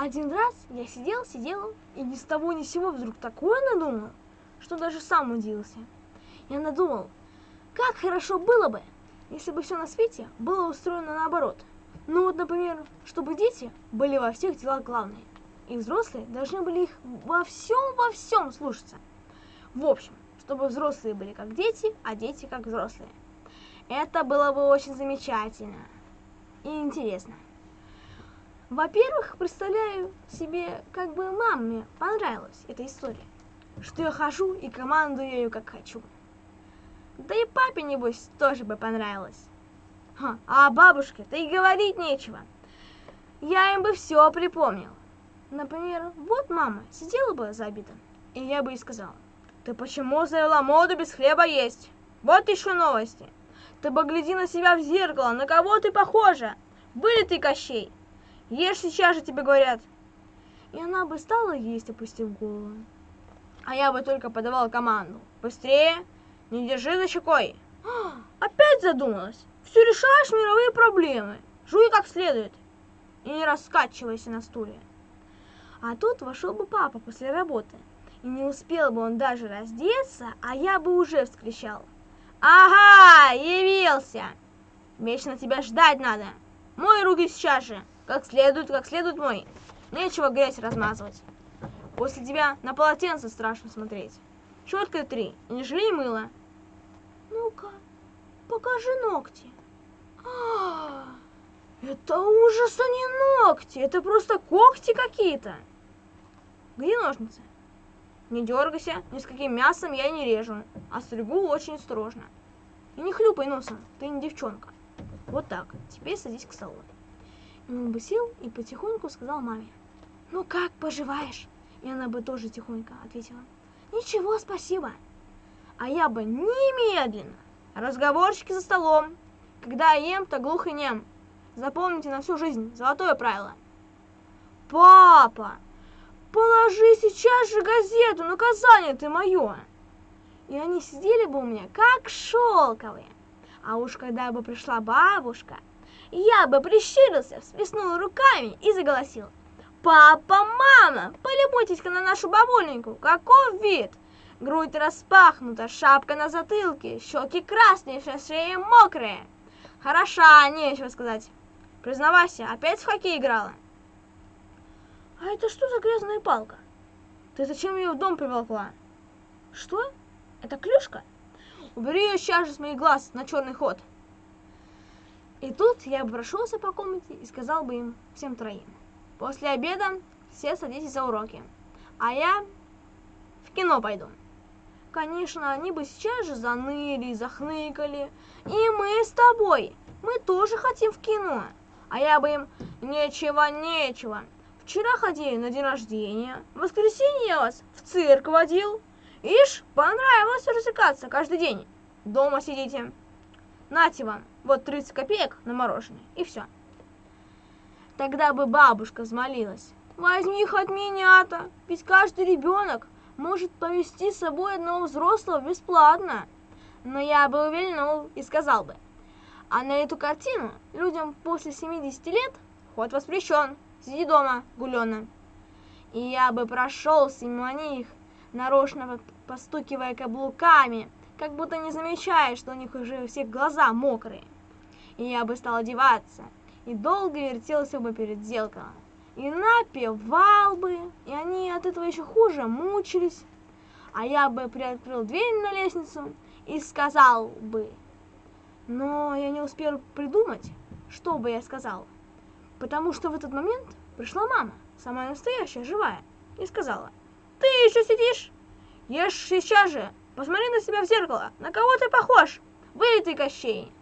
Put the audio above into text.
один раз я сидел, сидел, и ни с того ни с сего вдруг такое надумал, что даже сам удивился. Я надумал, как хорошо было бы, если бы все на свете было устроено наоборот. Ну вот, например, чтобы дети были во всех делах главные, и взрослые должны были их во всем, во всем слушаться. В общем, чтобы взрослые были как дети, а дети как взрослые. Это было бы очень замечательно и интересно. Во-первых, представляю себе, как бы маме понравилась эта история, что я хожу и командую ею как хочу. Да и папе, небось, тоже бы понравилось. А бабушке-то и говорить нечего. Я им бы все припомнил. Например, вот мама сидела бы за обедом, и я бы ей сказал, ты почему завела моду без хлеба есть? Вот еще новости. Ты погляди на себя в зеркало, на кого ты похожа? Были ты Кощей? Ешь сейчас же тебе говорят. И она бы стала есть, опустив голову. А я бы только подавал команду. Быстрее, не держи за щекой. Опять задумалась. Все решаешь мировые проблемы. Жуй как следует. И не раскачивайся на стуле. А тут вошел бы папа после работы. И не успел бы он даже раздеться, а я бы уже вскричал. Ага, явился! Вечно тебя ждать надо. Мой руки сейчас же. Как следует, как следует мой. Нечего грязь размазывать. После тебя на полотенце страшно смотреть. Щеткой три, не жалей мыла. Ну-ка, покажи ногти. А, это ужас, а не ногти. Это просто когти какие-то. Где ножницы? Не дергайся, ни с каким мясом я не режу, а стригу очень осторожно. И не хлюпай носом, ты не девчонка. Вот так, теперь садись к столу. Он бы сел и потихоньку сказал маме, «Ну как поживаешь?» И она бы тоже тихонько ответила, «Ничего, спасибо». А я бы немедленно, разговорчики за столом, когда ем, то глух и нем. Запомните на всю жизнь, золотое правило. «Папа, положи сейчас же газету, наказание ты мое!» И они сидели бы у меня, как шелковые. А уж когда бы пришла бабушка, я бы прищурился, всплеснул руками и заголосил. «Папа, мама, полюбуйтесь-ка на нашу бабуленьку, каков вид! Грудь распахнута, шапка на затылке, щеки красные, шея мокрая. Хороша, нечего сказать. Признавайся, опять в хоккей играла?» «А это что за грязная палка? Ты зачем ее в дом приволкла?» «Что? Это клюшка?» «Убери ее сейчас же с моих глаз на черный ход!» И тут я бы прошелся по комнате и сказал бы им всем троим. После обеда все садитесь за уроки, а я в кино пойду. Конечно, они бы сейчас же заныли, захныкали. И мы с тобой, мы тоже хотим в кино. А я бы им нечего, нечего. Вчера ходили на день рождения, в воскресенье я вас в цирк водил. Ишь, понравилось развлекаться каждый день. Дома сидите. Нате вам, вот 30 копеек на мороженое, и все. Тогда бы бабушка взмолилась. Возьми их от меня-то, ведь каждый ребенок может повести с собой одного взрослого бесплатно. Но я бы увильнул и сказал бы, а на эту картину людям после 70 лет ход воспрещен, сиди дома, гулена. И я бы прошелся мимо них, нарочно постукивая каблуками, как будто не замечая, что у них уже все глаза мокрые. И я бы стал одеваться, и долго вертелся бы перед зеркалом, и напевал бы, и они от этого еще хуже мучились. А я бы приоткрыл дверь на лестницу и сказал бы, но я не успел придумать, что бы я сказал, потому что в этот момент пришла мама, самая настоящая, живая, и сказала, «Ты еще сидишь? Ешь сейчас же, Посмотри на себя в зеркало. На кого ты похож? Вылитый Кощей.